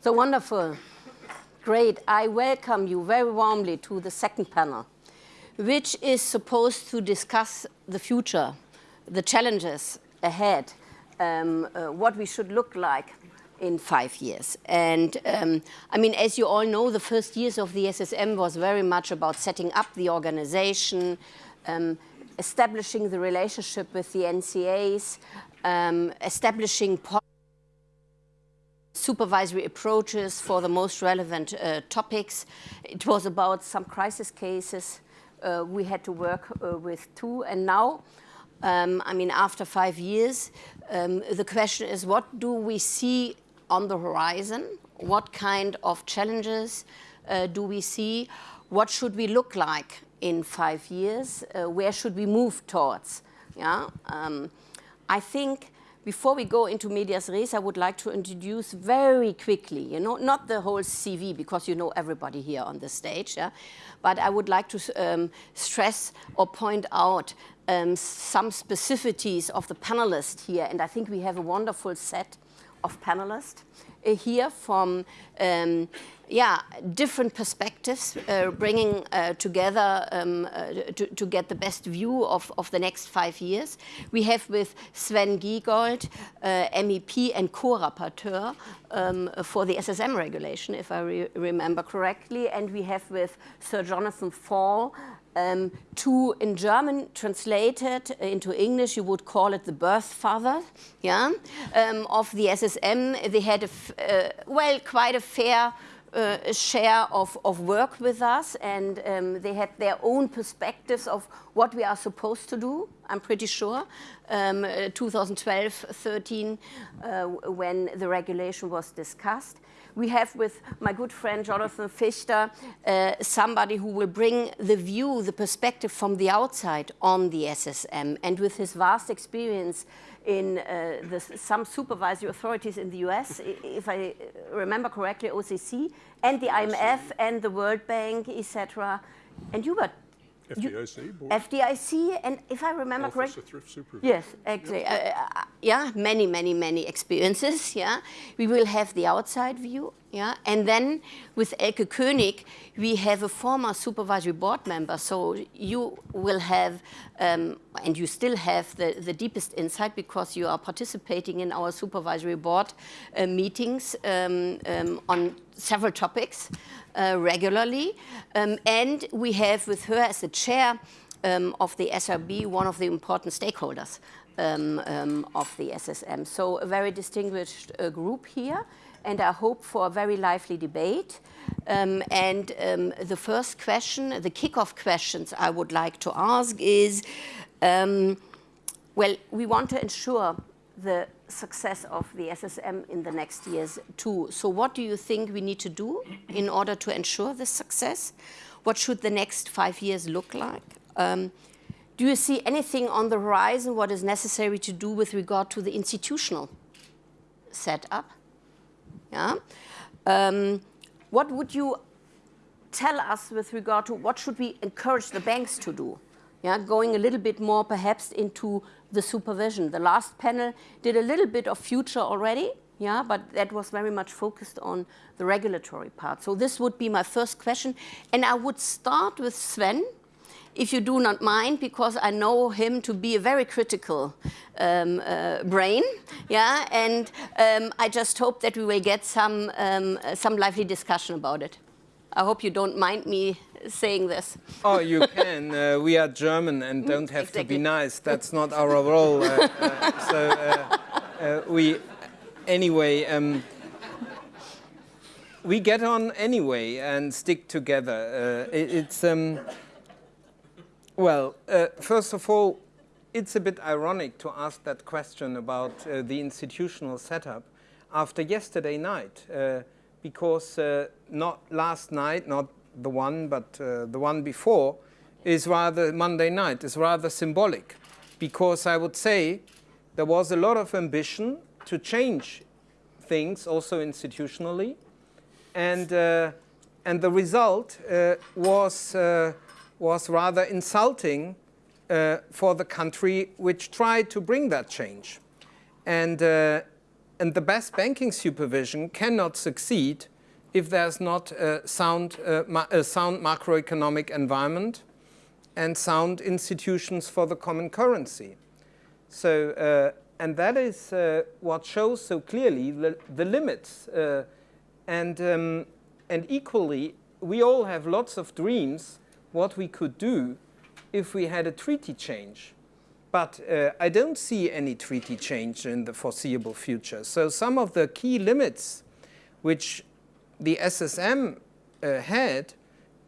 So wonderful. Great. I welcome you very warmly to the second panel, which is supposed to discuss the future, the challenges ahead, um, uh, what we should look like in five years. And um, I mean, as you all know, the first years of the SSM was very much about setting up the organization, um, establishing the relationship with the NCAs, um, establishing supervisory approaches for the most relevant uh, topics. It was about some crisis cases uh, we had to work uh, with too. And now, um, I mean, after five years, um, the question is what do we see on the horizon? What kind of challenges uh, do we see? What should we look like in five years? Uh, where should we move towards? Yeah, um, I think before we go into medias res, I would like to introduce very quickly, you know, not the whole CV because you know everybody here on the stage, yeah? but I would like to um, stress or point out um, some specificities of the panelists here, and I think we have a wonderful set of panelists uh, here from um, yeah, different perspectives, uh, bringing uh, together um, uh, to, to, get the best view of, of the next five years. We have with Sven Giegold, uh, MEP and co-rapporteur um, for the SSM regulation, if I re remember correctly. And we have with Sir Jonathan Faull, um, in German, translated into English, you would call it the birth father, yeah, um, of the SSM. They had, a uh, well, quite a fair uh, share of, of work with us and um, they had their own perspectives of what we are supposed to do, I'm pretty sure, um, 2012-13 uh, when the regulation was discussed we have with my good friend Jonathan Fiechter uh, somebody who will bring the view, the perspective from the outside on the SSM. And with his vast experience in uh, the, some supervisory authorities in the US, if I remember correctly, OCC, and the IMF and the World Bank, etc. And you were FDIC board. FDIC, and if I remember correctly, yes, exactly. Uh, uh, yeah, many, many, many experiences. Yeah, we will have the outside view. Yeah, and then with Elke König, we have a former supervisory board member. So you will have, um, and you still have the, the deepest insight because you are participating in our supervisory board uh, meetings um, um, on several topics uh, regularly. Um, and we have with her as the chair um, of the SRB, one of the important stakeholders um, of the SSM. So a very distinguished uh, group here. And I hope for a very lively debate. Um, and um, the first question, the kickoff questions I would like to ask is, well, we want to ensure the success of the SSM in the next years too. So what do you think we need to do in order to ensure this success? What should the next five years look like? Um, do you see anything on the horizon what is necessary to do with regard to the institutional setup? Yeah. Um, what would you tell us with regard to what should we encourage the banks to do? Yeah, going a little bit more perhaps into the supervision. The last panel did a little bit of future already, yeah, but that was very much focused on the regulatory part. So this would be my first question. And I would start with Sven, if you do not mind, because I know him to be a very critical um, uh, brain, yeah, and um, I just hope that we will get some, um, some lively discussion about it. I hope you don't mind me saying this. Oh, you can. Uh, we are German and don't have exactly. to be nice. That's not our role. Uh, uh, so uh, uh, we, anyway, um, we get on anyway and stick together. Uh, it, it's, well, first of all, it's a bit ironic to ask that question about the institutional setup after yesterday night because uh, not last night, not the one, but uh, the one before, is rather Monday night, is rather symbolic. Because I would say there was a lot of ambition to change things also institutionally. And, uh, and the result uh, was, uh, was rather insulting uh, for the country which tried to bring that change. And and the best banking supervision cannot succeed if there's not a sound, uh, a sound macroeconomic environment and sound institutions for the common currency. So, uh, and that is uh, what shows so clearly the, the limits. Uh, and, um, and equally, we all have lots of dreams what we could do if we had a treaty change. But uh, I don't see any treaty change in the foreseeable future. So some of the key limits which the SSM uh, had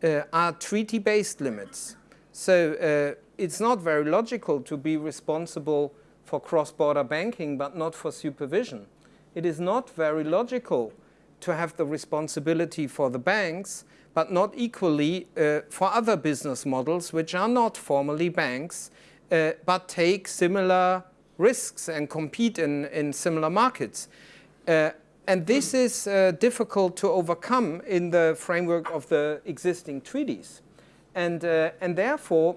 uh, are treaty-based limits. So uh, it's not very logical to be responsible for cross-border banking but not for supervision. It is not very logical to have the responsibility for the banks but not equally uh, for other business models which are not formally banks uh, but take similar risks and compete in, in similar markets. Uh, and this is uh, difficult to overcome in the framework of the existing treaties. And, uh, and therefore,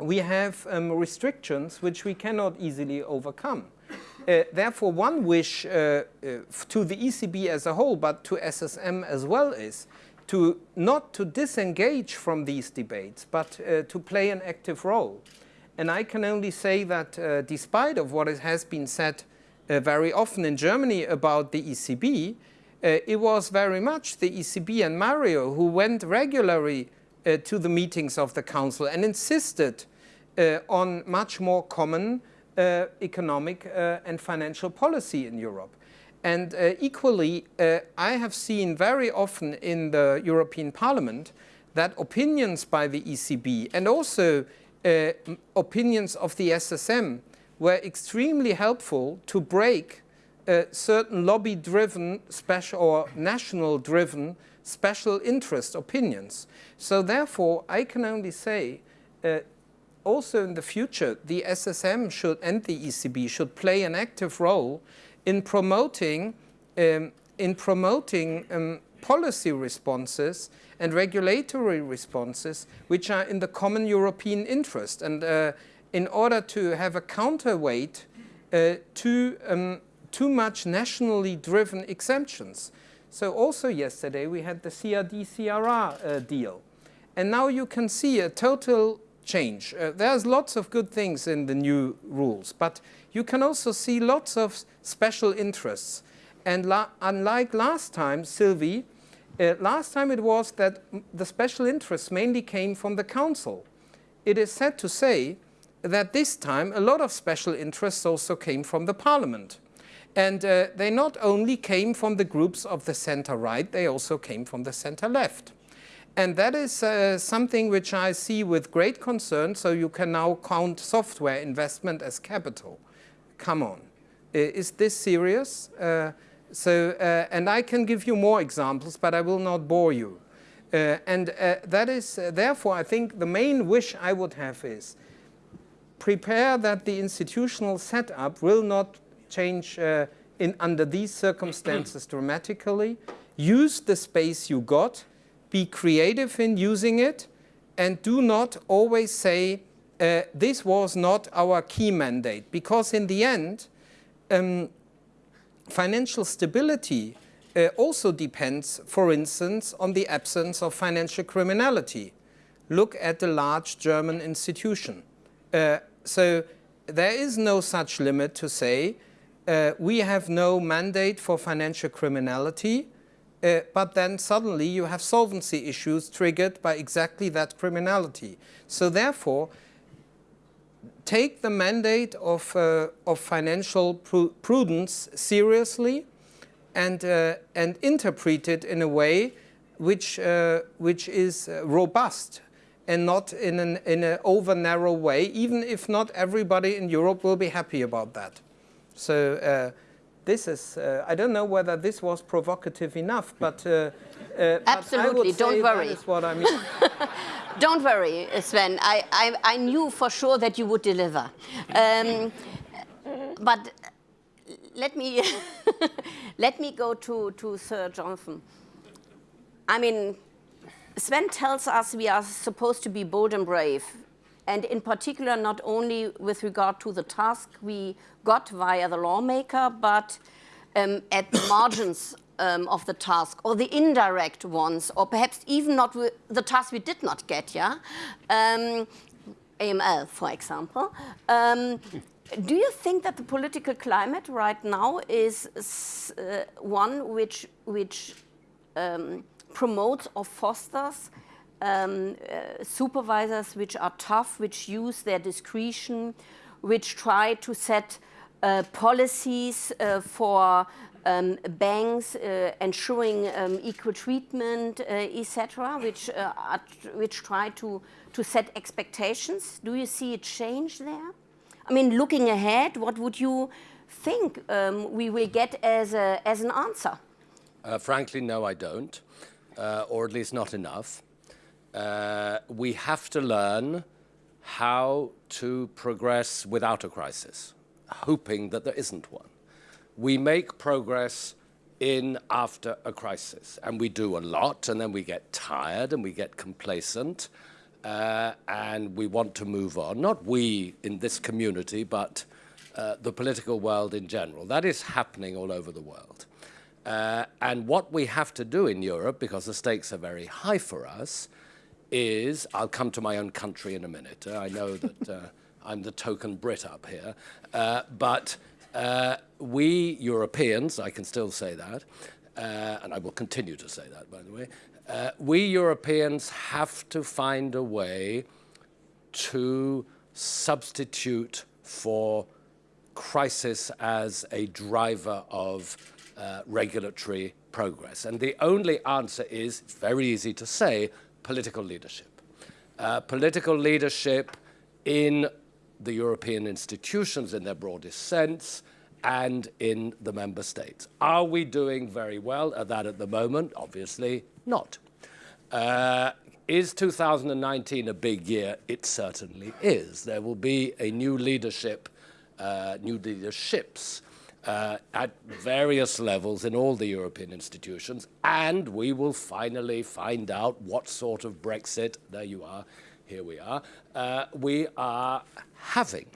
we have um, restrictions which we cannot easily overcome. Uh, therefore, one wish uh, uh, to the ECB as a whole, but to SSM as well, is to not to disengage from these debates, but uh, to play an active role. And I can only say that uh, despite of what has been said uh, very often in Germany about the ECB, it was very much the ECB and Mario who went regularly to the meetings of the Council and insisted on much more common uh, economic uh, and financial policy in Europe. And uh, equally, I have seen very often in the European Parliament that opinions by the ECB and also opinions of the SSM were extremely helpful to break uh, certain lobby-driven special or national-driven special interest opinions. So therefore, I can only say uh, also in the future, the SSM should and the ECB should play an active role in promoting, um, in promoting um, policy responses and regulatory responses which are in the common European interest. And uh, in order to have a counterweight uh, to um, too much nationally driven exemptions. So also yesterday we had the CRD-CRR uh, deal. And now you can see a total change. Uh, there's lots of good things in the new rules, but you can also see lots of special interests. And la unlike last time, Sylvie, uh, last time it was that the special interests mainly came from the Council. It is sad to say that this time a lot of special interests also came from the Parliament. And uh, they not only came from the groups of the center-right, they also came from the center-left. And that is uh, something which I see with great concern. So you can now count software investment as capital. Come on. Is this serious? Uh, so, uh, and I can give you more examples, but I will not bore you. Uh, and that is, therefore, I think the main wish I would have is prepare that the institutional setup will not change in, under these circumstances dramatically. Use the space you got be creative in using it, and do not always say, uh, this was not our key mandate. Because in the end, um, financial stability uh, also depends, for instance, on the absence of financial criminality. Look at the large German institution. Uh, so there is no such limit to say, uh, we have no mandate for financial criminality, uh, but then suddenly you have solvency issues triggered by exactly that criminality. So therefore, take the mandate of, uh, of financial pru prudence seriously and, uh, and interpret it in a way which, uh, which is robust and not in an in a over narrow way, even if not everybody in Europe will be happy about that. So uh, this is, uh, I don't know whether this was provocative enough, but uh, uh, Absolutely, but don't worry. That is what I mean. don't worry, Sven. I, I, I, knew for sure that you would deliver. Um, but let me, let me go to, to Sir Jonathan. I mean, Sven tells us we are supposed to be bold and brave and in particular not only with regard to the task we got via the lawmaker, but um, at the margins um, of the task or the indirect ones, or perhaps even not the task we did not get, yeah? Um, AML, for example. Um, do you think that the political climate right now is uh, one which, which um, promotes or fosters um, uh, supervisors which are tough, which use their discretion, which try to set uh, policies uh, for um, banks uh, ensuring um, equal treatment, uh, etc., which, uh, which try to, to set expectations. Do you see a change there? I mean, looking ahead, what would you think um, we will get as, a, as an answer? Frankly, no, I don't, or at least not enough. Uh, we have to learn how to progress without a crisis, hoping that there isn't one we make progress in after a crisis. And we do a lot, and then we get tired and we get complacent, uh, and we want to move on. Not we in this community, but uh, the political world in general. That is happening all over the world. Uh, and what we have to do in Europe, because the stakes are very high for us, is, I'll come to my own country in a minute. I know that uh, I'm the token Brit up here, uh, but uh, we Europeans, I can still say that, uh, and I will continue to say that, by the way, uh, we Europeans have to find a way to substitute for crisis as a driver of uh, regulatory progress. And the only answer is, it's very easy to say, political leadership. Uh, political leadership in the European institutions in their broadest sense and in the member states. Are we doing very well at that at the moment? Obviously not. Uh, is 2019 a big year? It certainly is. There will be a new leadership, uh, new leaderships uh, at various levels in all the European institutions, and we will finally find out what sort of Brexit, there you are, here we are, uh, we are having.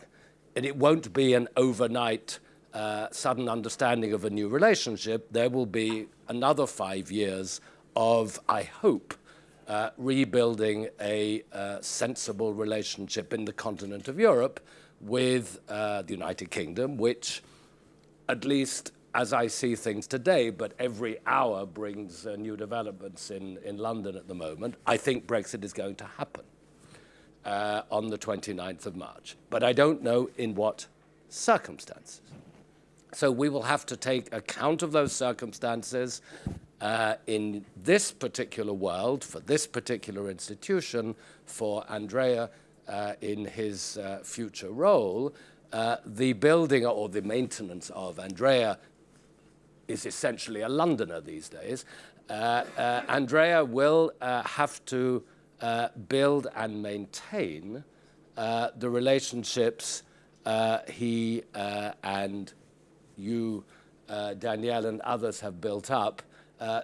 And it won't be an overnight uh, sudden understanding of a new relationship. There will be another five years of, I hope, uh, rebuilding a uh, sensible relationship in the continent of Europe with uh, the United Kingdom, which, at least as I see things today, but every hour brings uh, new developments in, in London at the moment, I think Brexit is going to happen uh, on the 29th of March. But I don't know in what circumstances. So we will have to take account of those circumstances uh, in this particular world, for this particular institution, for Andrea uh, in his uh, future role, uh, the building or the maintenance of Andrea is essentially a Londoner these days. Uh, uh, Andrea will have to uh, build and maintain uh, the relationships uh, he uh, and you, uh, Danielle, and others have built up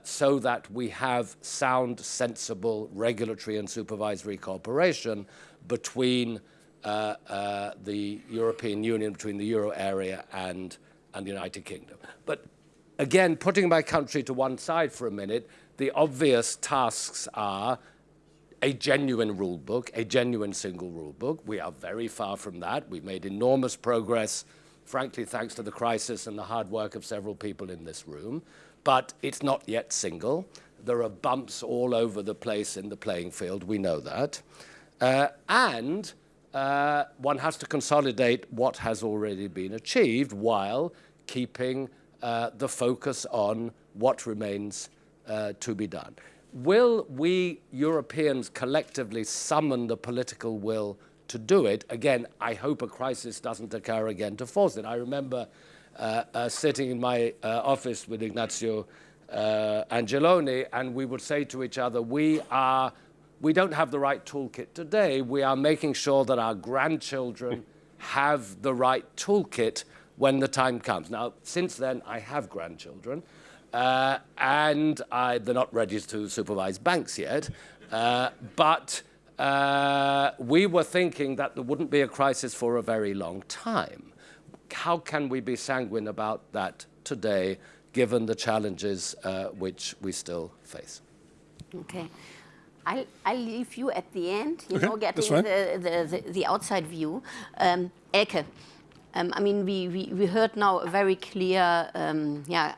so that we have sound, sensible regulatory and supervisory cooperation between the European Union, between the euro area and, and the United Kingdom. But again, putting my country to one side for a minute, the obvious tasks are a genuine rule book, a genuine single rule book. We are very far from that. We've made enormous progress, frankly, thanks to the crisis and the hard work of several people in this room. But it's not yet single. There are bumps all over the place in the playing field. We know that. Uh, and uh, one has to consolidate what has already been achieved while keeping uh, the focus on what remains uh, to be done will we Europeans collectively summon the political will to do it? Again, I hope a crisis doesn't occur again to force it. I remember uh, uh, sitting in my uh, office with Ignazio Angeloni, and we would say to each other, we are, we don't have the right toolkit today. We are making sure that our grandchildren have the right toolkit when the time comes. Now, since then, I have grandchildren. Uh, and I, they're not ready to supervise banks yet. Uh, but uh, we were thinking that there wouldn't be a crisis for a very long time. How can we be sanguine about that today, given the challenges uh, which we still face. Okay. I'll, I'll leave you at the end, you Okay, know, getting the, the, the, the outside view. Um, Elke, um, I mean, we, we, we heard now a very clear um, yeah,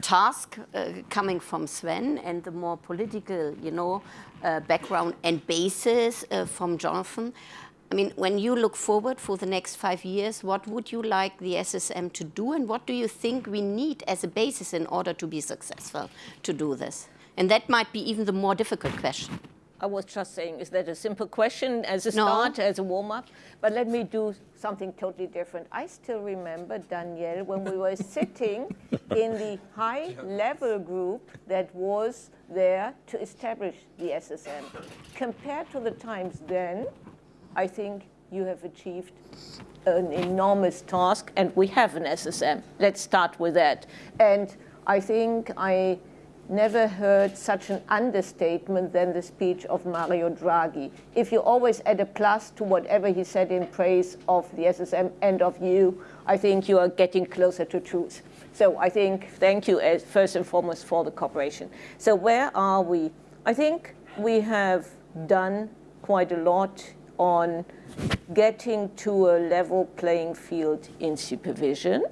task uh, coming from Sven and the more political, you know, uh, background and basis uh, from Jonathan. I mean, when you look forward for the next five years, what would you like the SSM to do and what do you think we need as a basis in order to be successful to do this? And that might be even the more difficult question. I was just saying, is that a simple question as a No. start, as a warm up? But let me do something totally different. I still remember, Danielle, when we were sitting in the high level group that was there to establish the SSM. Compared to the times then, I think you have achieved an enormous task, and we have an SSM. Let's start with that. And I think I never heard such an understatement than the speech of Mario Draghi. If you always add a plus to whatever he said in praise of the SSM and of you, I think you are getting closer to truth. So I think, thank you as first and foremost for the cooperation. So where are we? I think we have done quite a lot on getting to a level playing field in supervision.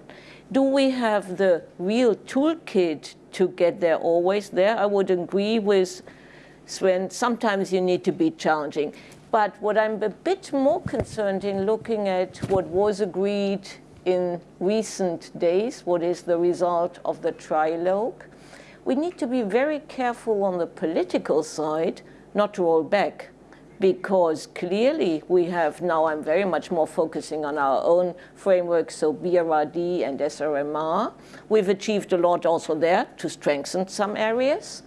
Do we have the real toolkit to get there always there? I would agree with Sven, sometimes you need to be challenging. But what I'm a bit more concerned in looking at what was agreed in recent days, what is the result of the trilogue, we need to be very careful on the political side not to roll back because clearly we have now, I'm very much more focusing on our own framework, so BRRD and SRMR. We've achieved a lot also there to strengthen some areas,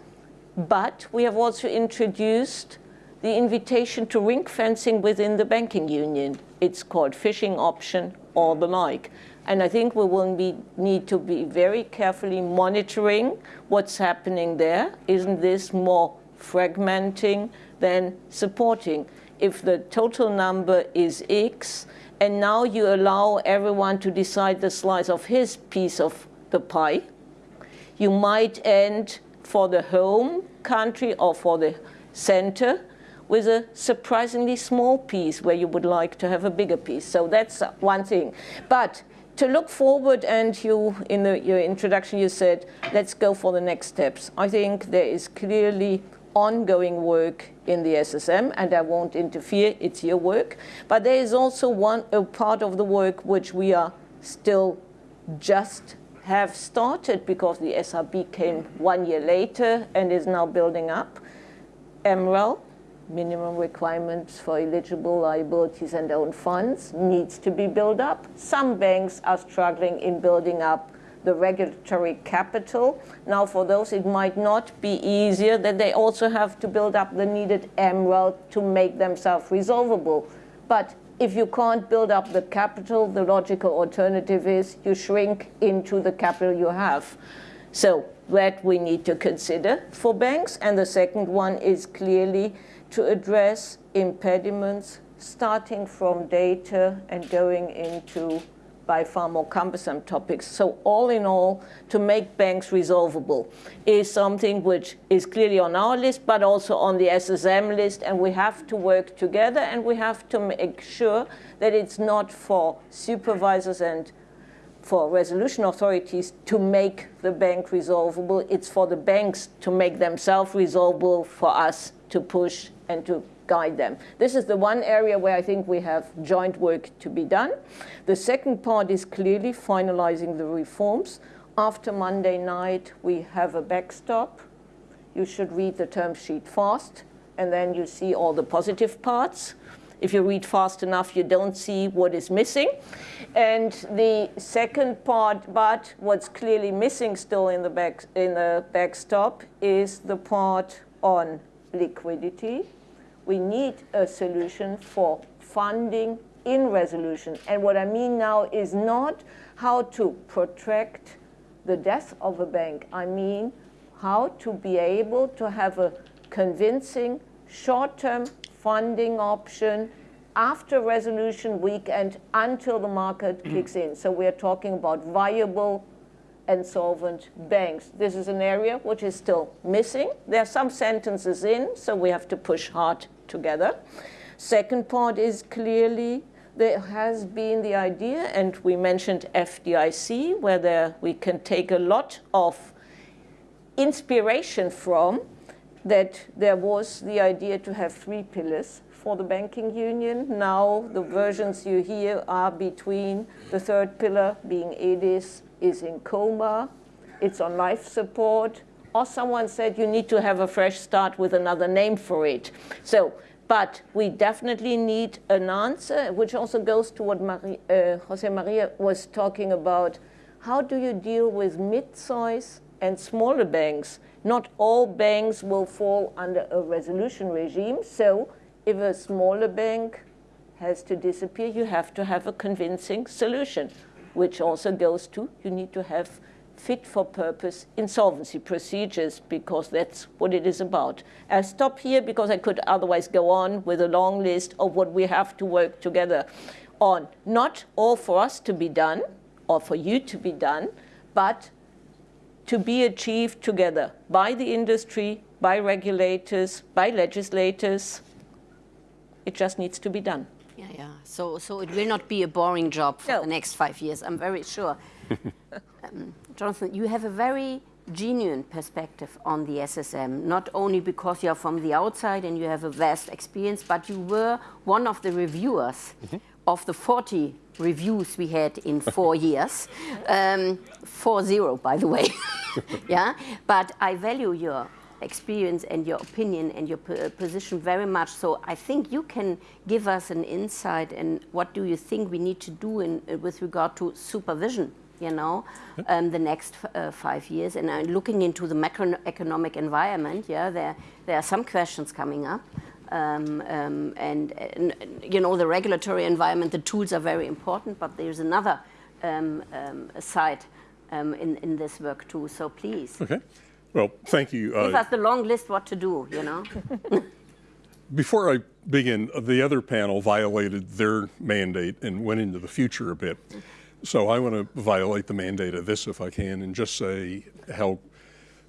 but we have also introduced the invitation to ring fencing within the banking union. It's called phishing option or the like. And I think we will be, need to be very carefully monitoring what's happening there. Isn't this more fragmenting than supporting? If the total number is X, and now you allow everyone to decide the slice of his piece of the pie, you might end for the home country or for the center with a surprisingly small piece where you would like to have a bigger piece. So that's one thing. But to look forward, and you, in the, your introduction, you said, let's go for the next steps. I think there is clearly ongoing work in the SSM, and I won't interfere, it's your work. But there is also one a part of the work which we are still just have started because the SRB came one year later and is now building up. MREL, minimum requirements for eligible liabilities and own funds, needs to be built up. Some banks are struggling in building up the regulatory capital. Now, for those, it might not be easier that they also have to build up the needed MREL to make themselves resolvable. But if you can't build up the capital, the logical alternative is you shrink into the capital you have. So that we need to consider for banks. And the second one is clearly to address impediments starting from data and going into by far more cumbersome topics. So all in all, to make banks resolvable is something which is clearly on our list, but also on the SSM list, and we have to work together, and we have to make sure that it's not for supervisors and for resolution authorities to make the bank resolvable. It's for the banks to make themselves resolvable, for us to push and to guide them. This is the one area where I think we have joint work to be done. The second part is clearly finalizing the reforms. After Monday night, we have a backstop. You should read the term sheet fast, and then you see all the positive parts. If you read fast enough, you don't see what is missing. And the second part, but what's clearly missing still in the, back, in the backstop is the part on liquidity. We need a solution for funding in resolution. And what I mean now is not how to protract the death of a bank. I mean how to be able to have a convincing short-term funding option after resolution weekend until the market mm. kicks in. So we're talking about viable and solvent banks. This is an area which is still missing. There are some sentences in, so we have to push hard together. Second part is clearly there has been the idea, and we mentioned FDIC, where there, we can take a lot of inspiration from, that there was the idea to have three pillars for the banking union. Now the versions you hear are between the third pillar being EDIS is in coma, it's on life support, or someone said you need to have a fresh start with another name for it. So, but we definitely need an answer, which also goes to what Marie, uh, Jose Maria was talking about. How do you deal with mid-size and smaller banks? Not all banks will fall under a resolution regime, so if a smaller bank has to disappear, you have to have a convincing solution, which also goes to you need to have fit for purpose insolvency procedures because that's what it is about. I'll stop here because I could otherwise go on with a long list of what we have to work together on. Not all for us to be done or for you to be done, but to be achieved together by the industry, by regulators, by legislators, it just needs to be done. Yeah, yeah. So, so it will not be a boring job for No. the next five years. I'm very sure. um, Jonathan, you have a very genuine perspective on the SSM, not only because you're from the outside and you have a vast experience, but you were one of the reviewers of the 40 reviews we had in four years. Um, 4-0, by the way. yeah, but I value your experience and your opinion and your p- position very much. So I think you can give us an insight and what do you think we need to do in, uh, with regard to supervision, you know, um, the next f- uh, five years. And uh, looking into the macroeconomic environment, yeah, there, there are some questions coming up. Um, um, and, and, you know, the regulatory environment, the tools are very important, but there's another um, um, side um, in, in this work too. So please. Okay. Well, thank you. Give Uh, us the long list what to do, you know? Before I begin, the other panel violated their mandate and went into the future a bit. So I want to violate the mandate of this if I can and just say how,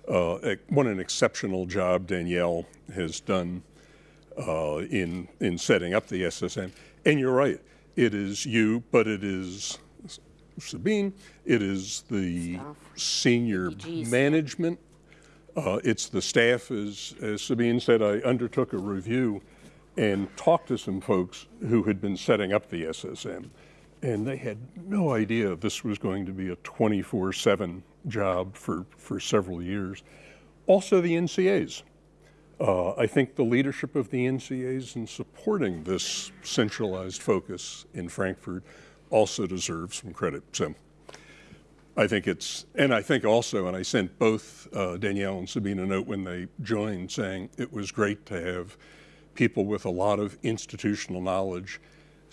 uh, what an exceptional job Danielle has done uh, in, in setting up the SSM. And you're right, it is you, but it is Sabine, it is the senior DGs. management uh, It's the staff, as, as Sabine said, I undertook a review and talked to some folks who had been setting up the SSM. And they had no idea this was going to be a 24-7 job for, for several years. Also the NCAs. Uh, I think the leadership of the NCAs in supporting this centralized focus in Frankfurt also deserves some credit. So I think it's, and I think also, and I sent both uh, Danielle and Sabine a note when they joined saying it was great to have people with a lot of institutional knowledge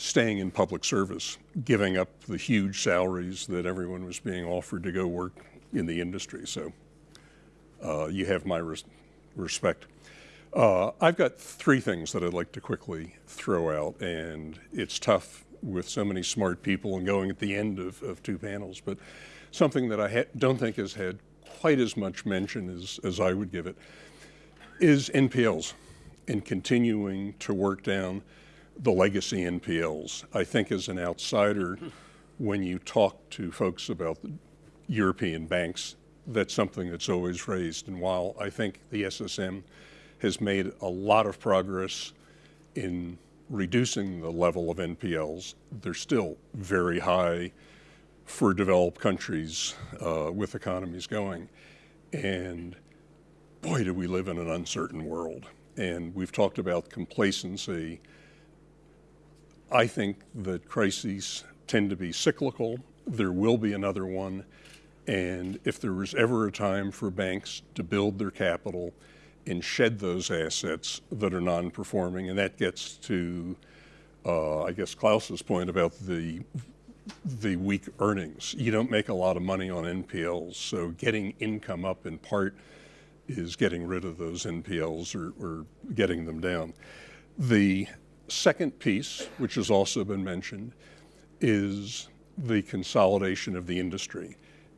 staying in public service, giving up the huge salaries that everyone was being offered to go work in the industry. So uh, you have my res- respect. Uh, I've got three things that I'd like to quickly throw out, and it's tough with so many smart people and going at the end of, of two panels, but something that I don't think has had quite as much mention as, as I would give it is NPLs and continuing to work down the legacy NPLs. I think as an outsider, when you talk to folks about European banks, that's something that's always raised. And while I think the SSM has made a lot of progress in reducing the level of NPLs, they're still very high for developed countries uh, with economies going. And boy, do we live in an uncertain world. And we've talked about complacency. I think that crises tend to be cyclical. There will be another one. And if there was ever a time for banks to build their capital and shed those assets that are non performing, and that gets to, uh, I guess, Klaus's point about the the weak earnings. You don't make a lot of money on NPLs, so getting income up in part is getting rid of those NPLs or, or getting them down. The second piece, which has also been mentioned, is the consolidation of the industry.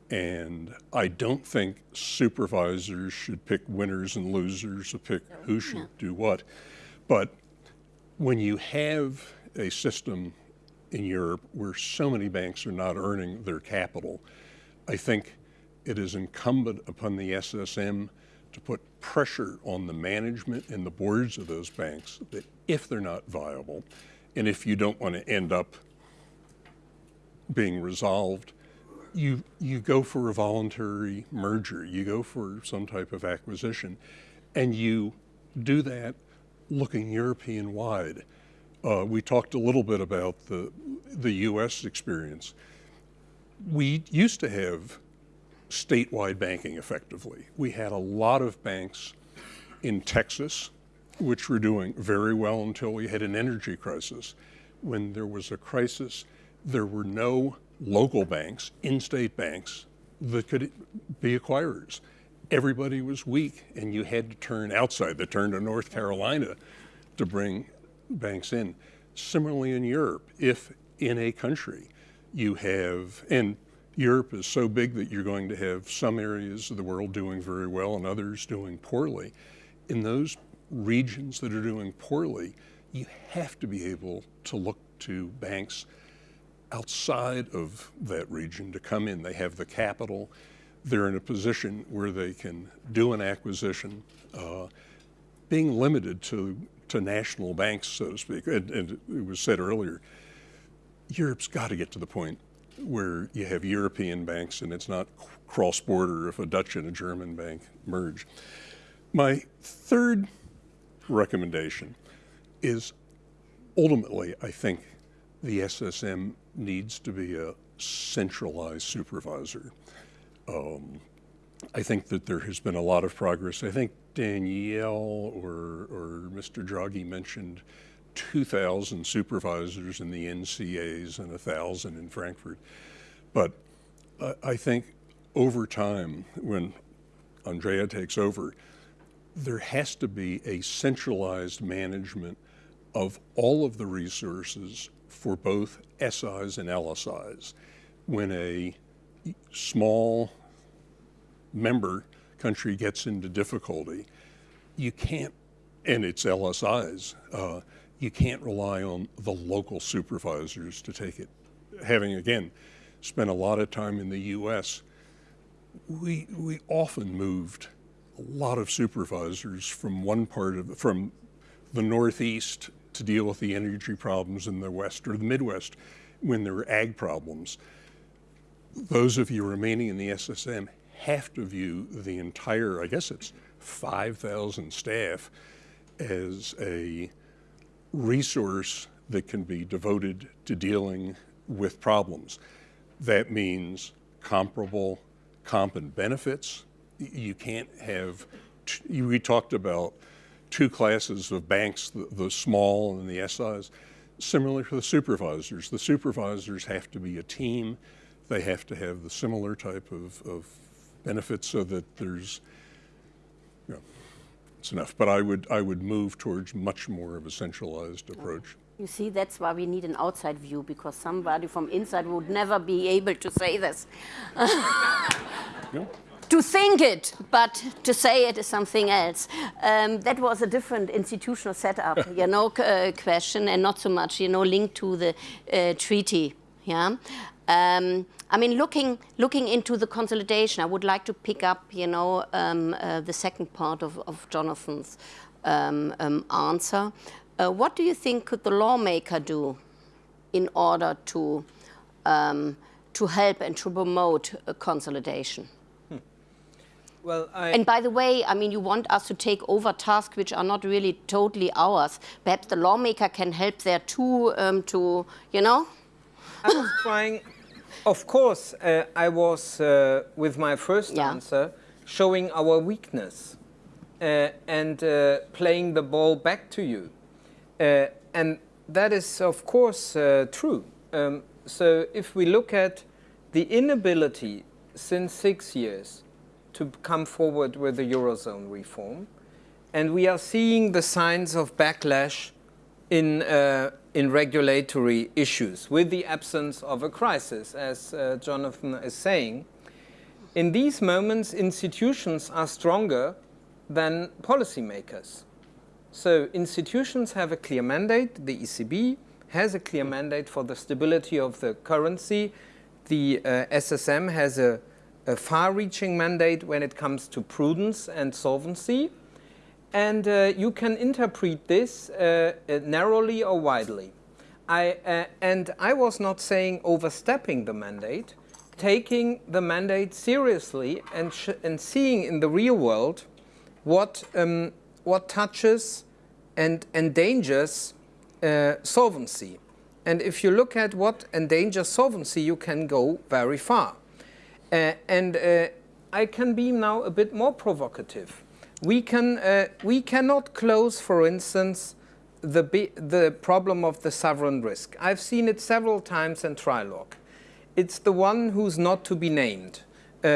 And I don't think supervisors should pick winners and losers or pick who should do what. But when you have a system in Europe where so many banks are not earning their capital, I think it is incumbent upon the SSM to put pressure on the management and the boards of those banks that if they're not viable, and if you don't want to end up being resolved, you, you go for a voluntary merger, you go for some type of acquisition, and you do that looking European wide. Uh, we talked a little bit about the, the US experience. We used to have statewide banking effectively. We had a lot of banks in Texas, which were doing very well until we had an energy crisis. When there was a crisis, there were no local banks, in-state banks, that could be acquirers. Everybody was weak, and you had to turn outside. They turned to North Carolina to bring banks in. Similarly in Europe, if in a country you have, and Europe is so big that you're going to have some areas of the world doing very well and others doing poorly. In those regions that are doing poorly, you have to be able to look to banks outside of that region to come in. They have the capital. They're in a position where they can do an acquisition, uh, being limited to, to national banks, so to speak. And, and it was said earlier, Europe's got to get to the point where you have European banks and it's not cross-border if a Dutch and a German bank merge. My third recommendation is ultimately, I think the SSM needs to be a centralized supervisor. Um, I think that there has been a lot of progress. I think Danielle or, or Mr. Draghi mentioned 2,000 supervisors in the NCAs and 1,000 in Frankfurt. But uh, I think over time, when Andrea takes over, there has to be a centralized management of all of the resources for both SIs and LSIs. When a small member country gets into difficulty, you can't, and it's LSIs, uh, you can't rely on the local supervisors to take it. Having, again, spent a lot of time in the U.S., we, we often moved a lot of supervisors from one part of, from the Northeast to deal with the energy problems in the West or the Midwest when there were ag problems. Those of you remaining in the SSM have to view the entire, I guess it's 5,000 staff as a resource that can be devoted to dealing with problems. That means comparable comp and benefits. You can't have, we talked about two classes of banks, the, the small and the SIs. Similarly for the supervisors, the supervisors have to be a team. They have to have the similar type of, of benefits so that there's, you know, it's enough. But I would, I would move towards much more of a centralized approach. You see, that's why we need an outside view, because somebody from inside would never be able to say this. To think it, but to say it is something else. Um, that was a different institutional setup, you know, uh, question, and not so much, you know, linked to the uh, treaty. Yeah. Um, I mean, looking looking into the consolidation, I would like to pick up, you know, um, uh, the second part of, of Jonathan's um, um, answer. Uh, what do you think could the lawmaker do in order to um, to help and to promote consolidation? Hmm. Well, I and by the way, I mean, you want us to take over tasks which are not really totally ours. Perhaps the lawmaker can help there too um, to, you know? I was trying, of course, uh, I was, uh, with my first yeah. answer, showing our weakness uh, and uh, playing the ball back to you. Uh, and that is, of course, uh, true. Um, so if we look at the inability since six years to come forward with the Eurozone reform, and we are seeing the signs of backlash in, uh, in regulatory issues with the absence of a crisis, as uh, Jonathan is saying, In these moments, institutions are stronger than policymakers. So institutions have a clear mandate. The ECB has a clear mandate for the stability of the currency. The uh, SSM has a, a far-reaching mandate when it comes to prudence and solvency. And uh, you can interpret this uh, uh narrowly or widely. I, uh, and I was not saying overstepping the mandate, taking the mandate seriously and, and seeing in the real world what, um, what touches and endangers uh, solvency. And if you look at what endangers solvency, you can go very far. Uh, and I can be now a bit more provocative. We, can, uh, we cannot close, for instance, the, the problem of the sovereign risk. I've seen it several times in trilogue. It's the one who's not to be named, uh,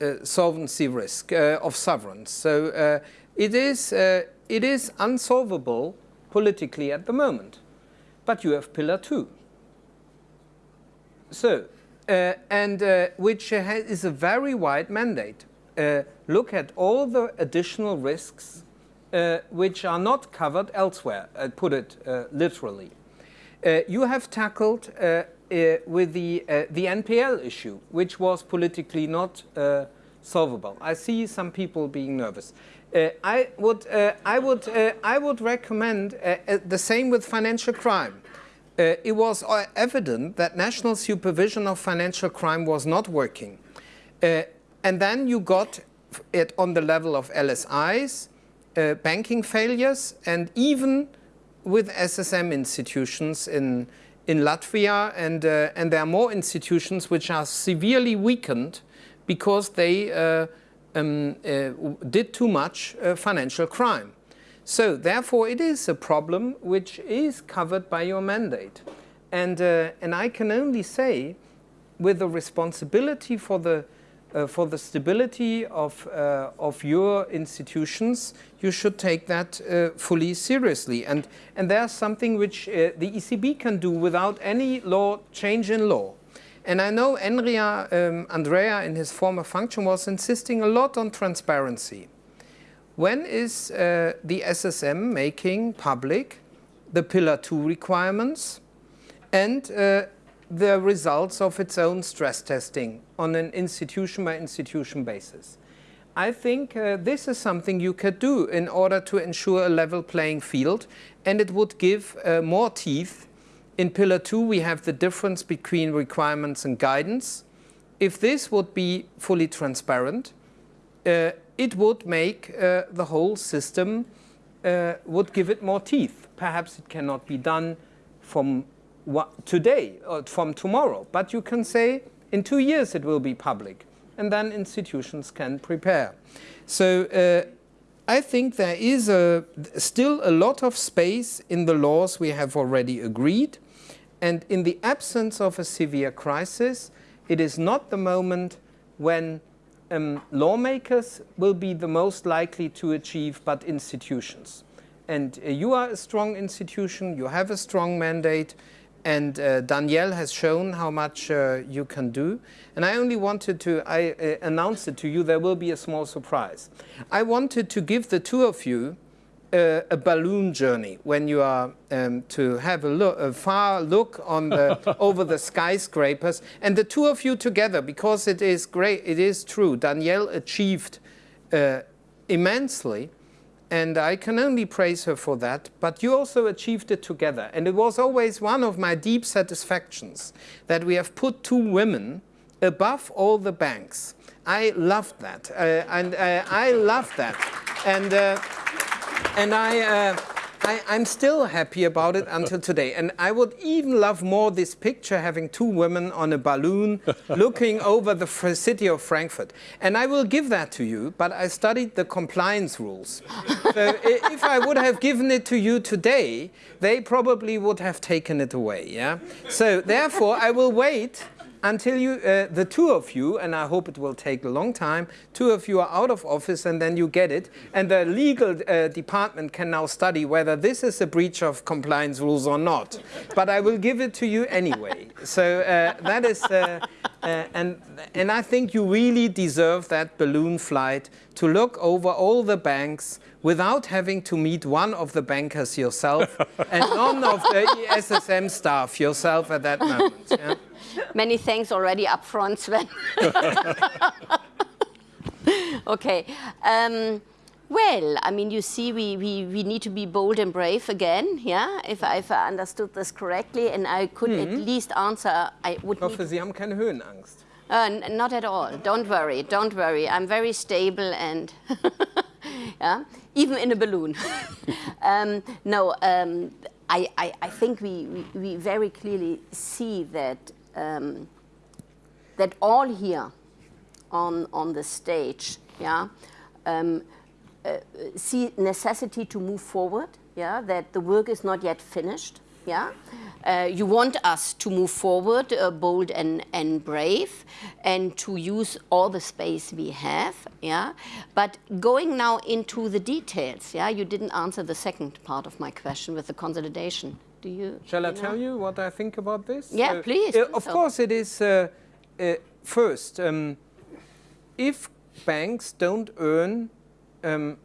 uh, solvency risk uh, of sovereigns. So uh, it, is, uh, it is unsolvable politically at the moment. But you have Pillar 2. So, and which is a very wide mandate. Look at all the additional risks uh, which are not covered elsewhere, I uh, put it uh, literally. Uh, you have tackled uh, with the, the NPL issue, which was politically not solvable. I see some people being nervous. I would, I would, I would recommend the same with financial crime. Uh, it was uh, evident that national supervision of financial crime was not working. Uh, and then you got it on the level of LSIs, uh, banking failures and even with SSM institutions in, in Latvia and, uh, and there are more institutions which are severely weakened because they uh, um, uh, did too much uh, financial crime. So therefore it is a problem which is covered by your mandate. And, uh, and I can only say with the responsibility for the uh, for the stability of, uh, of your institutions, you should take that uh, fully seriously. And, and there's something which uh, the ECB can do without any law change in law. And I know Enria, um, Andrea in his former function was insisting a lot on transparency. When is uh, the SSM making public the Pillar 2 requirements and uh, the results of its own stress testing on an institution by institution basis. I think uh, this is something you could do in order to ensure a level playing field and it would give uh, more teeth. In Pillar 2 we have the difference between requirements and guidance. If this would be fully transparent, uh, it would make uh, the whole system, uh, would give it more teeth. Perhaps it cannot be done from today or from tomorrow, but you can say in two years it will be public, and then institutions can prepare. So uh, I think there is a, still a lot of space in the laws we have already agreed, and in the absence of a severe crisis, it is not the moment when um, lawmakers will be the most likely to achieve, but institutions. And uh, you are a strong institution, you have a strong mandate, and uh, Danielle has shown how much uh, you can do. And I only wanted to, I uh, announced it to you, there will be a small surprise. I wanted to give the two of you uh, a balloon journey when you are um, to have a, look, a far look on the, over the skyscrapers. And the two of you together, because it is great, it is true, Danielle achieved uh, immensely and I can only praise her for that. But you also achieved it together. And it was always one of my deep satisfactions that we have put two women above all the banks. I loved that. Uh, and uh, I loved that. And, uh, and I, uh, I, am still happy about it until today. And I would even love more this picture having two women on a balloon looking over the city of Frankfurt. And I will give that to you, but I studied the compliance rules. so if I would have given it to you today, they probably would have taken it away. Yeah. So therefore, I will wait until you, uh, the two of you, and I hope it will take a long time, two of you are out of office and then you get it. And the legal uh, department can now study whether this is a breach of compliance rules or not. But I will give it to you anyway. So uh, that is, uh, Uh, and, and I think you really deserve that balloon flight to look over all the banks without having to meet one of the bankers yourself and none of the SSM staff yourself at that moment. Yeah? Many thanks already up front, Sven. okay. Um, well, I mean, you see, we, we, we need to be bold and brave again, yeah, if I, if I understood this correctly, and I could at least answer, I would Ich hoffe, Sie haben keine Höhenangst. Uh, n- not at all. Don't worry. Don't worry. I'm very stable and yeah, even in a balloon. um, no, um, I, I, I think we, we, we very clearly see that um, that all here on on the stage, yeah, um, uh, see necessity to move forward. Yeah, that the work is not yet finished. Yeah, uh, you want us to move forward, uh, bold and and brave, and to use all the space we have. Yeah, but going now into the details. Yeah, you didn't answer the second part of my question with the consolidation. Do you? Shall I you know? tell you what I think about this? Yeah, please, uh, of so. course, it is. Uh, uh, first, um, if banks don't earn um,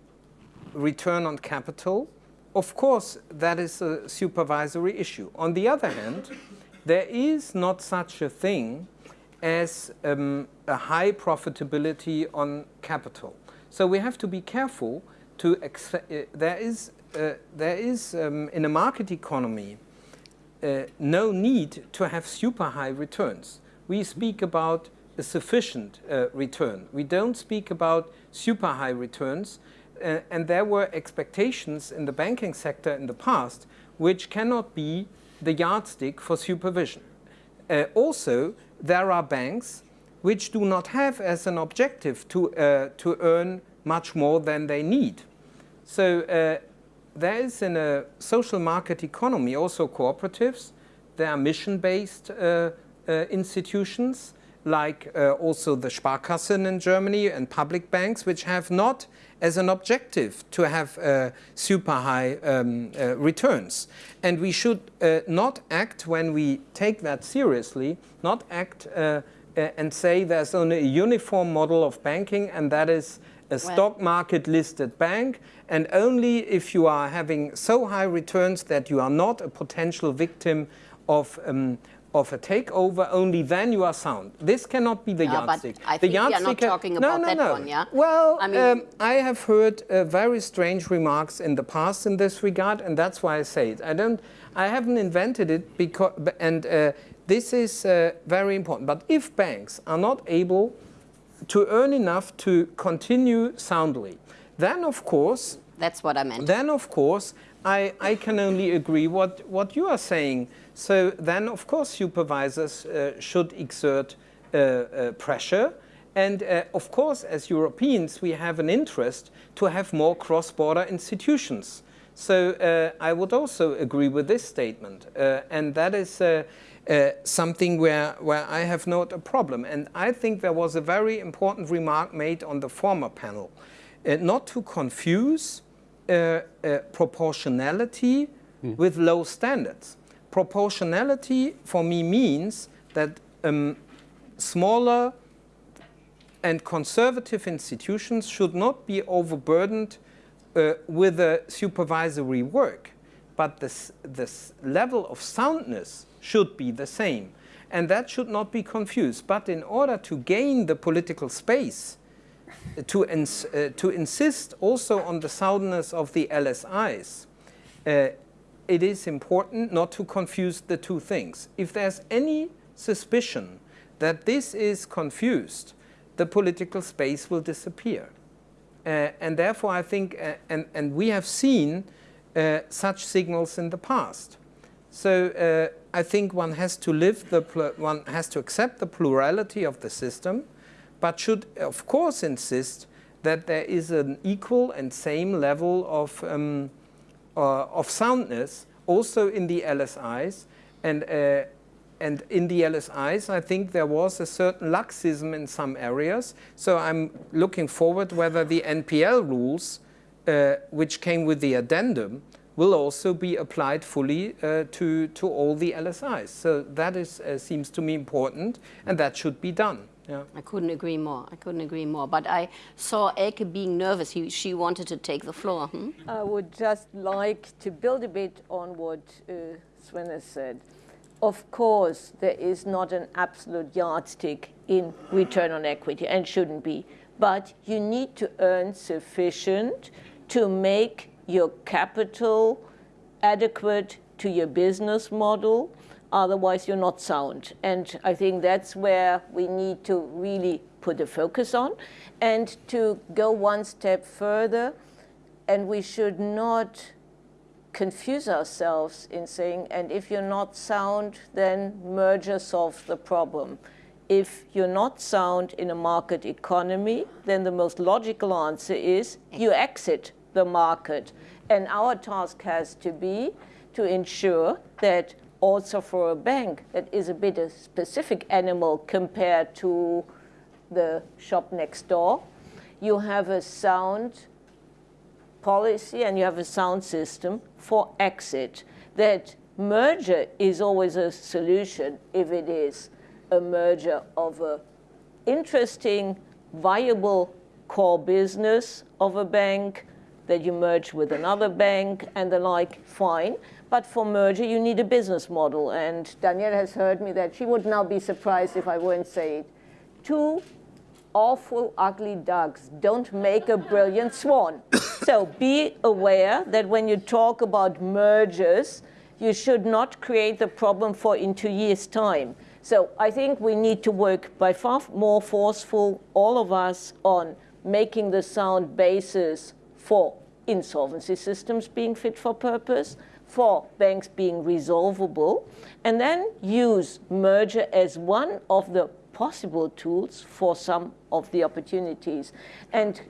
return on capital, of course, that is a supervisory issue. On the other hand, there is not such a thing as um, a high profitability on capital. So we have to be careful to accept, uh, there is, uh, there is um, in a market economy uh, no need to have super high returns. We speak about a sufficient uh, return. We don't speak about super high returns. Uh, and there were expectations in the banking sector in the past which cannot be the yardstick for supervision. Uh, also, there are banks which do not have as an objective to, to earn much more than they need. So uh, there is in a social market economy also cooperatives. There are mission-based uh, uh, institutions like uh, also the Sparkassen in Germany and public banks, which have not as an objective to have uh, super high um, uh, returns. And we should uh, not act when we take that seriously, not act uh, and say there's only a uniform model of banking and that is a stock market listed bank and only if you are having so high returns that you are not a potential victim of um, of a takeover, only then you are sound. This cannot be the Yeah, but yardstick. I the think we are not yardstick- talking no, no, that no. one, yeah? Well, I mean- um, I have heard uh, very strange remarks in the past in this regard, and that's why I say it. I don't, I haven't invented it because, and uh, this is uh, very important. But if banks are not able to earn enough to continue soundly, then of course That's what I meant. then of course I, I can only agree what, what you are saying. So then of course supervisors uh, should exert uh, uh, pressure. And uh, of course as Europeans we have an interest to have more cross-border institutions. So uh, I would also agree with this statement. Uh, and that is uh, something where, where I have not a problem. And I think there was a very important remark made on the former panel. Uh, not to confuse uh, uh, proportionality with low standards. Proportionality for me means that um, smaller and conservative institutions should not be overburdened uh, with the supervisory work, but this, this level of soundness should be the same. And that should not be confused. But in order to gain the political space, to, ins uh, to insist also on the soundness of the LSIs, uh, it is important not to confuse the two things. If there's any suspicion that this is confused, the political space will disappear. Uh, and therefore, I think, uh, and, and we have seen uh, such signals in the past. So uh, I think one has to live the, one has to accept the plurality of the system, but should of course insist that there is an equal and same level of, um, uh, of soundness also in the LSIs. And, uh, and in the LSIs, I think there was a certain laxism in some areas. So I'm looking forward whether the NPL rules, uh, which came with the addendum, will also be applied fully uh, to, to all the LSIs. So that is, uh, seems to me important, and that should be done. Yeah. I couldn't agree more. I couldn't agree more. But I saw Elke being nervous. He, she wanted to take the floor. Hmm? I would just like to build a bit on what uh, Sven has said. Of course, there is not an absolute yardstick in return on equity and shouldn't be. But you need to earn sufficient to make your capital adequate to your business model. Otherwise, you're not sound. And I think that's where we need to really put a focus on. And to go one step further, and we should not confuse ourselves in saying, and if you're not sound, then merger solves the problem. If you're not sound in a market economy, then the most logical answer is you exit the market. And our task has to be to ensure that also for a bank that is a bit a specific animal compared to the shop next door, you have a sound policy and you have a sound system for exit. That merger is always a solution if it is a merger of a interesting, viable core business of a bank that you merge with another bank and the like, fine. But for merger, you need a business model. And Danielle has heard me that she would now be surprised if I wouldn't say it. Two awful, ugly ducks don't make a brilliant swan. so be aware that when you talk about mergers, you should not create the problem for in two years' time. So I think we need to work by far more forceful, all of us, on making the sound basis for insolvency systems being fit for purpose, for banks being resolvable, and then use merger as one of the possible tools for some of the opportunities. And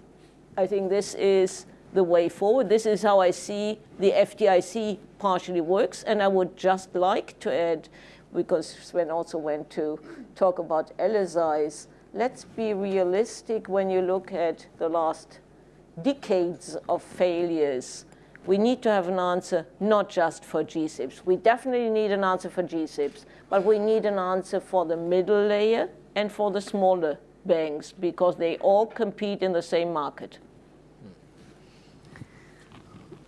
I think this is the way forward. This is how I see the FDIC partially works. And I would just like to add, because Sven also went to talk about LSIs, let's be realistic when you look at the last decades of failures we need to have an answer not just for GSIBs. We definitely need an answer for GSIBs, but we need an answer for the middle layer and for the smaller banks because they all compete in the same market.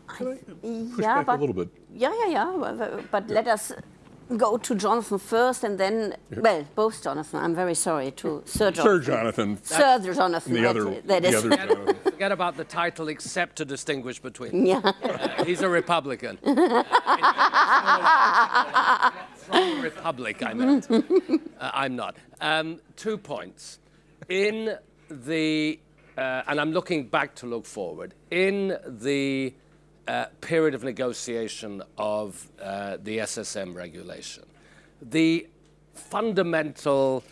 Can I push yeah, back but, a little bit? Yeah, yeah, yeah. But, but let us go to Jonathan first and then, well, both Jonathan. I'm very sorry to Sir Jonathan. Sir Jonathan. Sir Jonathan. The other, that the is- other Jonathan. Forget about the title, except to distinguish between. them. Yeah. Uh, he's a Republican. From Republic, I meant. Uh, I'm not. Um, two points. In the, uh, and I'm looking back to look forward, in the uh, period of negotiation of uh, the SSM regulation, the fundamental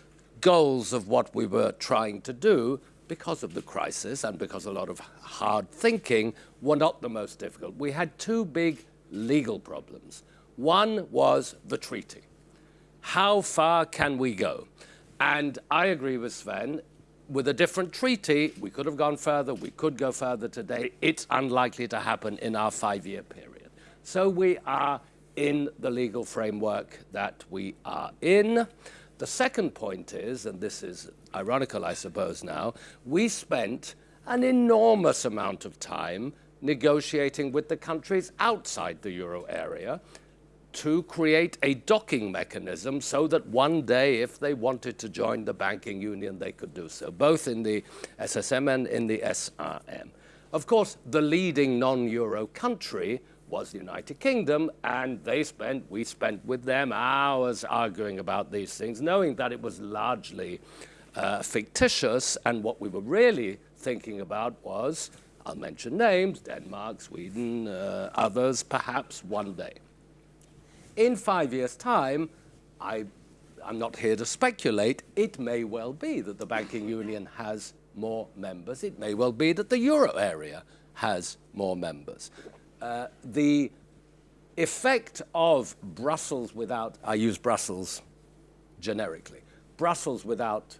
goals of what we were trying to do because of the crisis and because a lot of hard thinking were not the most difficult. We had two big legal problems. One was the treaty. How far can we go? And I agree with Sven. With a different treaty, we could have gone further, we could go further today. It's unlikely to happen in our five year period. So we are in the legal framework that we are in. The second point is, and this is ironical, I suppose, now, we spent an enormous amount of time negotiating with the countries outside the euro area to create a docking mechanism so that one day, if they wanted to join the banking union, they could do so, both in the SSM and in the SRM. Of course, the leading non-euro country was the United Kingdom, and they spent, we spent with them hours arguing about these things, knowing that it was largely uh, fictitious, and what we were really thinking about was, I'll mention names, Denmark, Sweden, uh, others, perhaps one day in five years' time, I, I'm not here to speculate, it may well be that the banking union has more members. It may well be that the euro area has more members. Uh, the effect of Brussels without, I use Brussels generically, Brussels without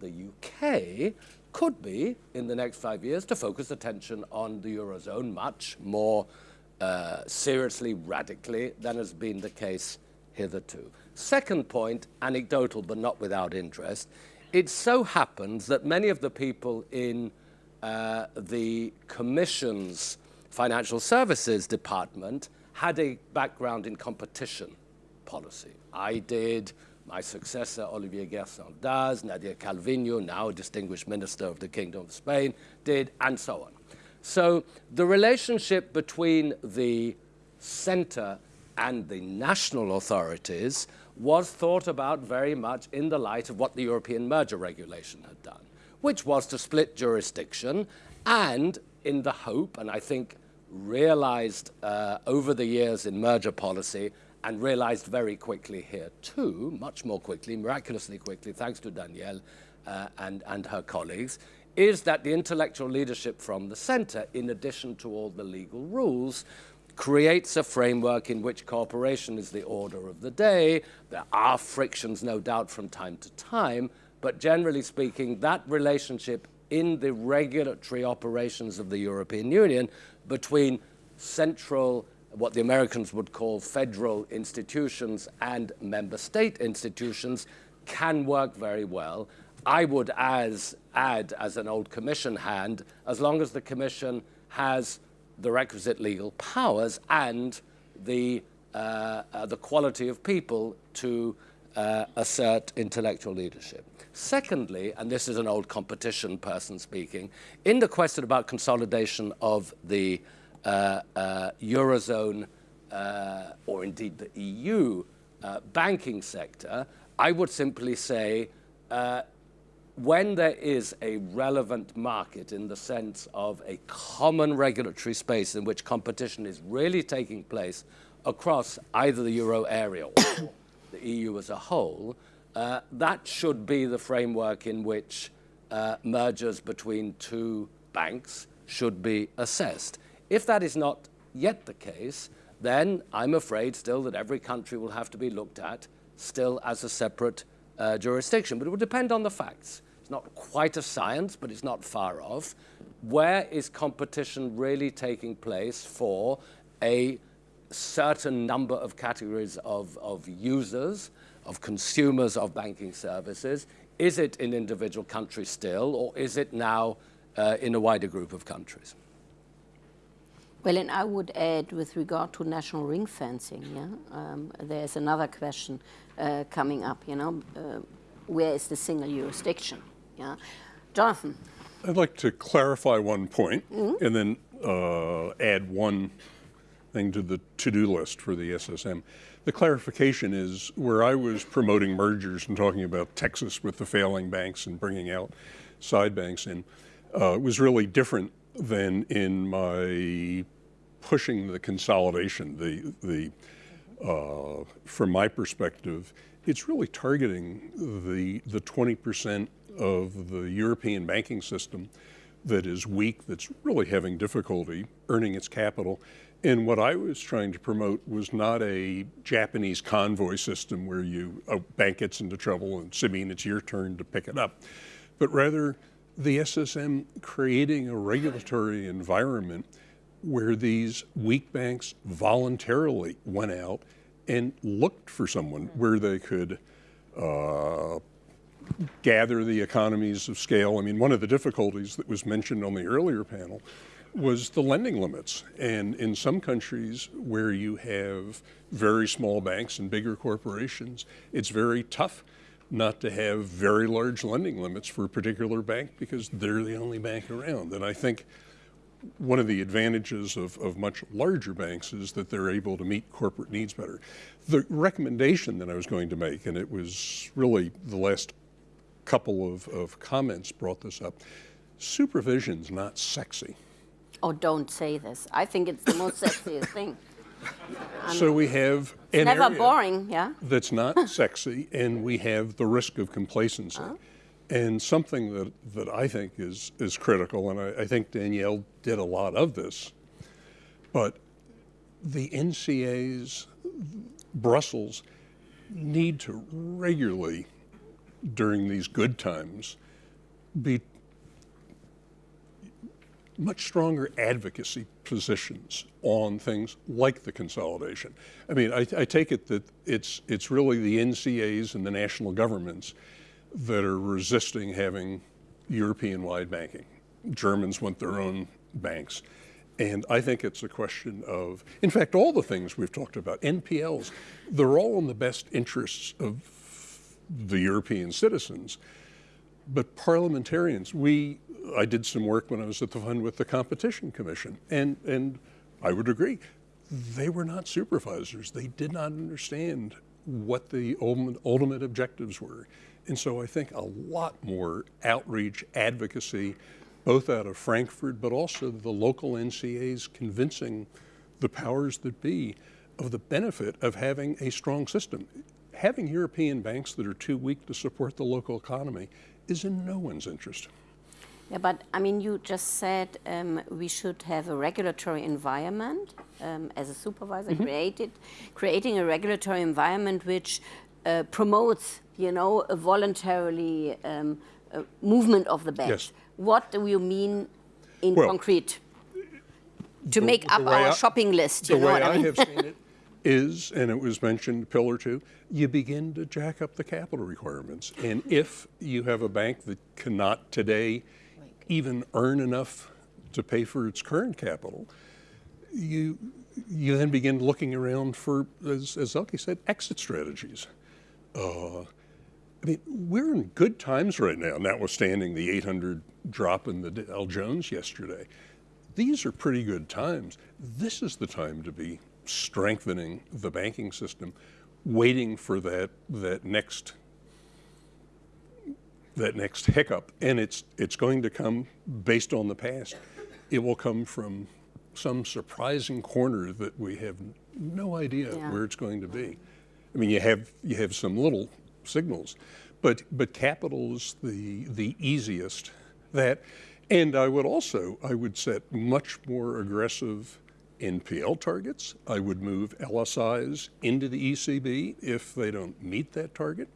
the UK could be, in the next five years, to focus attention on the Eurozone much more uh, seriously, radically, than has been the case hitherto. Second point, anecdotal but not without interest, it so happens that many of the people in uh, the Commission's Financial Services Department had a background in competition policy. I did, my successor, Olivier Guersent does, Nadia Calvino, now distinguished minister of the Kingdom of Spain, did, and so on. So the relationship between the center and the national authorities was thought about very much in the light of what the European merger regulation had done, which was to split jurisdiction and in the hope, and I think realized uh, over the years in merger policy, and realized very quickly here too, much more quickly, miraculously quickly, thanks to Danielle uh, and, and her colleagues, is that the intellectual leadership from the center, in addition to all the legal rules, creates a framework in which cooperation is the order of the day. There are frictions, no doubt, from time to time, but generally speaking, that relationship in the regulatory operations of the European Union between central, what the Americans would call federal institutions and member state institutions can work very well. I would as, add, as an old commission hand, as long as the commission has the requisite legal powers and the, uh, uh, the quality of people to uh, assert intellectual leadership. Secondly, and this is an old competition person speaking, in the question about consolidation of the uh, uh, Eurozone uh, or indeed the EU banking sector, I would simply say when there is a relevant market in the sense of a common regulatory space in which competition is really taking place across either the euro area or the EU as a whole, uh, that should be the framework in which uh, mergers between two banks should be assessed. If that is not yet the case, then I'm afraid still that every country will have to be looked at still as a separate uh, jurisdiction. But it will depend on the facts. It's not quite a science, but it's not far off. Where is competition really taking place for a certain number of categories of, of users, of consumers of banking services? Is it in individual countries still, or is it now uh, in a wider group of countries? Well, and I would add with regard to national ring fencing, yeah, um, there's another question uh, coming up, you know, uh, where is the single jurisdiction? Yeah. Jonathan. I'd like to clarify one point mm -hmm. and then uh, add one thing to the to-do list for the SSM. The clarification is where I was promoting mergers and talking about Texas with the failing banks and bringing out side banks in, uh, was really different than in my pushing the consolidation. The, the, uh, from my perspective, it's really targeting the, the 20% of the European banking system that is weak, that's really having difficulty earning its capital. And what I was trying to promote was not a Japanese convoy system where you a bank gets into trouble and Sabine, it's your turn to pick it up, but rather the SSM creating a regulatory environment where these weak banks voluntarily went out and looked for someone where they could uh, gather the economies of scale. I mean, one of the difficulties that was mentioned on the earlier panel was the lending limits. And in some countries where you have very small banks and bigger corporations, it's very tough not to have very large lending limits for a particular bank because they're the only bank around. And I think one of the advantages of, of much larger banks is that they're able to meet corporate needs better. The recommendation that I was going to make, and it was really the last couple of, of comments brought this up. Supervision's not sexy. Oh, don't say this. I think it's the most sexiest thing. so we have an never boring, yeah. That's not sexy, and we have the risk of complacency. Uh -huh. And something that, that I think is, is critical, and I, I think Danielle did a lot of this, but the NCAs, Brussels, need to regularly during these good times be much stronger advocacy positions on things like the consolidation. I mean, I, I, take it that it's, it's really the NCAs and the national governments that are resisting having European-wide banking. Germans want their own banks. And I think it's a question of, in fact, all the things we've talked about, NPLs, they're all in the best interests of the European citizens. But parliamentarians, we, I did some work when I was at the fund with the Competition Commission, and, and I would agree, they were not supervisors. They did not understand what the ultimate, objectives were. And so I think a lot more outreach, advocacy, both out of Frankfurt, but also the local NCAs convincing the powers that be of the benefit of having a strong system. Having European banks that are too weak to support the local economy is in no one's interest. Yeah, but I mean, you just said um, we should have a regulatory environment um, as a supervisor, mm -hmm. created, creating a regulatory environment which uh, promotes, you know, a voluntarily um, a movement of the banks. Yes. What do you mean in well, concrete? To the, make up our I, shopping list, you know what I mean? Is, and it was mentioned, Pillar 2, you begin to jack up the capital requirements. And if you have a bank that cannot today even earn enough to pay for its current capital, you, you then begin looking around for, as, as Elke said, exit strategies. Uh, I mean, we're in good times right now, notwithstanding the 800 drop in the Dow Jones yesterday. These are pretty good times. This is the time to be strengthening the banking system, waiting for that, that next that next hiccup, and it's it's going to come based on the past. It will come from some surprising corner that we have no idea yeah. where it's going to be. I mean, you have you have some little signals, but but capital is the the easiest that, and I would also I would set much more aggressive NPL targets. I would move LSIs into the ECB if they don't meet that target.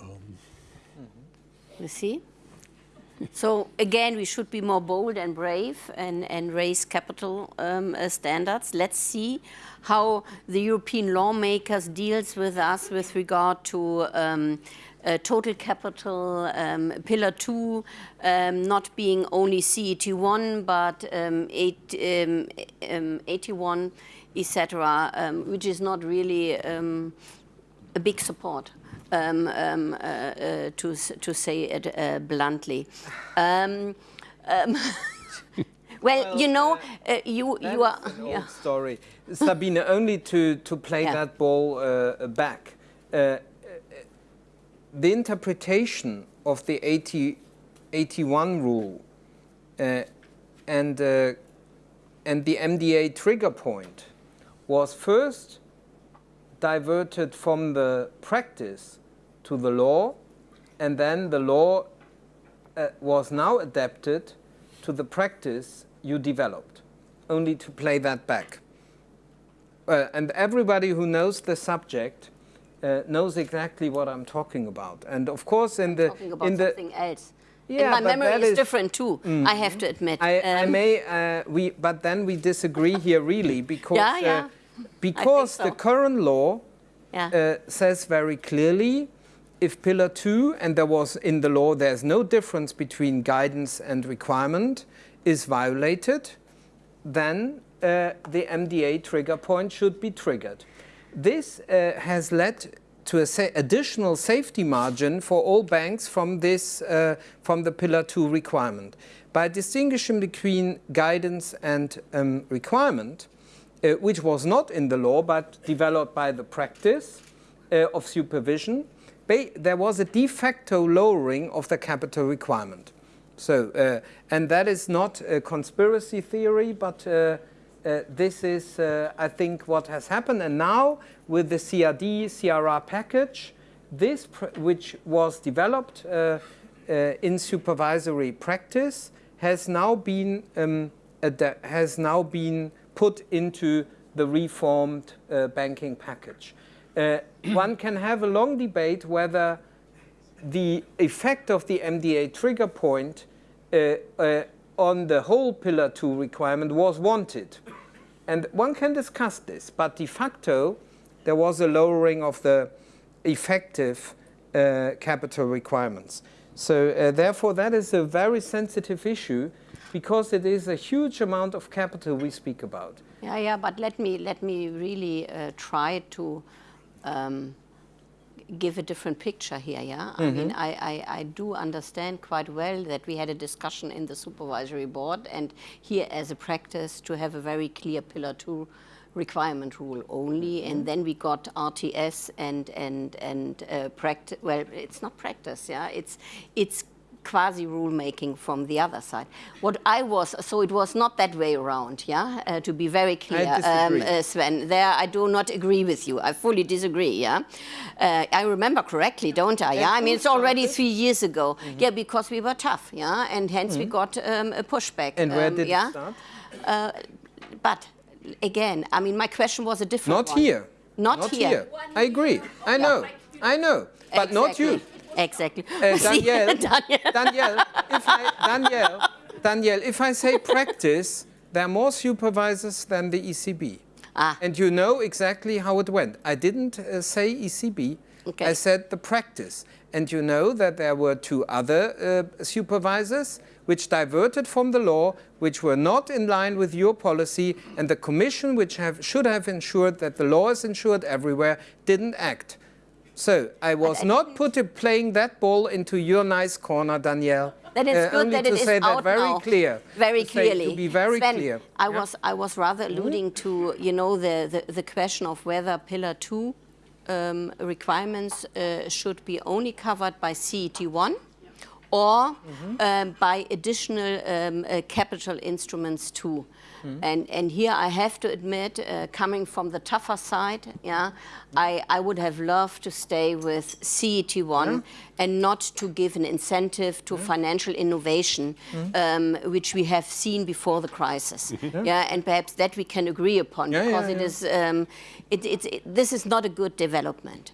Um, you see? So again, we should be more bold and brave and, and raise capital um, uh, standards. Let's see how the European lawmakers deals with us with regard to um, uh, total capital, um, pillar two, um, not being only CET1, but um, eight, um, um, AT1, etc., um, which is not really a big support. Um, um, uh, uh, to, to say it uh, bluntly. Um, um well, well, you know, uh, uh, you, you are... yeah. story. Sabine, only to, to play yeah. that ball back the interpretation of the 80, 81 rule uh, and, uh, and the MDA trigger point was first diverted from the practice to the law and then the law uh, was now adapted to the practice you developed, only to play that back. Uh, and everybody who knows the subject uh, knows exactly what I'm talking about. And of course, in the talking about in the something else. Yeah, and my memory is, is, different too. Mm, I have to admit. I, um, I may, uh, we, but then we disagree here really because yeah, yeah. Uh, because so. the current law yeah. Uh, says very clearly if pillar two and there was in the law there's no difference between guidance and requirement is violated, then uh, the MDA trigger point should be triggered. This uh, has led to an sa additional safety margin for all banks from this uh, from the pillar 2 requirement. By distinguishing between guidance and um, requirement uh, which was not in the law but developed by the practice uh, of supervision there was a de facto lowering of the capital requirement. So uh, and that is not a conspiracy theory but uh, this is, uh, I think, what has happened. And now, with the CRD, CRR package, this, which was developed uh, uh, in supervisory practice, has now been um, has now been put into the reformed uh, banking package. one can have a long debate whether the effect of the MDA trigger point on the whole Pillar 2 requirement was wanted. And one can discuss this, but de facto, there was a lowering of the effective uh, capital requirements. So uh, therefore, that is a very sensitive issue because it is a huge amount of capital we speak about. Yeah, yeah, but let me let me really uh, try to um, give a different picture here. Yeah, I mean, I, I, I do understand quite well that we had a discussion in the supervisory board, and here as a practice to have a very clear pillar two requirement rule only, and then we got RTS and and and uh, practice. Well, it's not practice. Yeah, it's it's quasi rulemaking from the other side. What I was, so it was not that way around, yeah, uh, to be very clear, disagree. uh, Sven. There I do not agree with you. I fully disagree, yeah. Uh, I remember correctly, don't I? Yeah, I mean, it's already three years ago. Mm-hmm. Yeah, because we were tough, yeah, and hence we got um, a pushback. And where um, did yeah? it start? But again, I mean, my question was a different Not one. here. Not, here. I agree. I know. I know. But not you. Exactly. Uh, Danielle. Danielle, if I, Danielle, Danielle, if I say practice, there are more supervisors than the ECB. Ah. And you know exactly how it went. I didn't uh, say ECB, Okay. I said the practice. And you know that there were two other uh, supervisors which diverted from the law, which were not in line with your policy, and the Commission, which have, should have ensured that the law is ensured everywhere, didn't act. So I was not put playing that ball into your nice corner, Danielle. Then it's Uh, good that to it is say that out very now. clear. Very To say- clearly. To be very Sven, clear. I was I was rather alluding to you know the, the, the question of whether Pillar Two um, requirements uh, should be only covered by CET one. Or um, by additional um, uh, capital instruments too, and and here I have to admit, uh, coming from the tougher side, yeah, I, I would have loved to stay with CET one and not to give an incentive to financial innovation, um, which we have seen before the crisis. yeah, and perhaps that we can agree upon Yeah, yeah, because it yeah. is um, it, it's it, this is not a good development.